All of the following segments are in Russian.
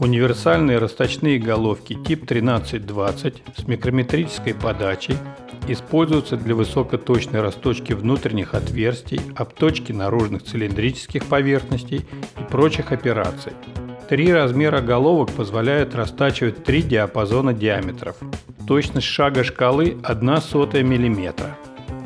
Универсальные расточные головки тип 1320 с микрометрической подачей используются для высокоточной расточки внутренних отверстий, обточки наружных цилиндрических поверхностей и прочих операций. Три размера головок позволяют растачивать три диапазона диаметров. Точность шага шкалы 1 сотая мм.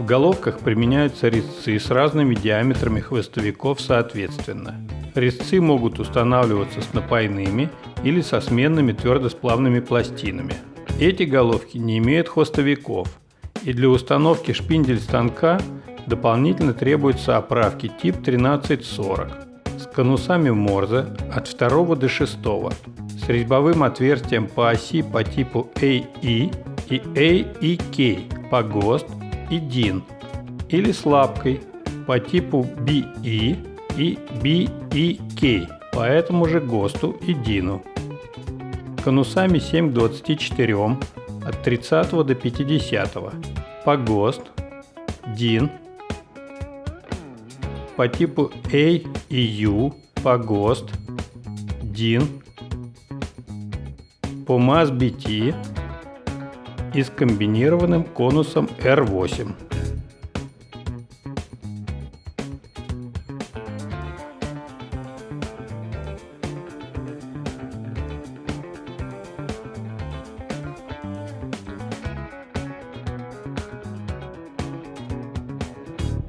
В головках применяются резцы с разными диаметрами хвостовиков соответственно. Резцы могут устанавливаться с напайными или со сменными твердосплавными пластинами. Эти головки не имеют хвостовиков, и для установки шпиндель станка дополнительно требуются оправки тип 1340 с конусами Морзе от 2 до 6, с резьбовым отверстием по оси по типу AE и AEK по ГОСТ и DIN, или с по типу BE и BEK по этому же ГОСТу и DIN. Конусами 7 к 24 от 30 до 50, по ГОСТ, DIN по типу A и U. По ГОСТ, DIN, по МАЗ-BT и с комбинированным конусом R8.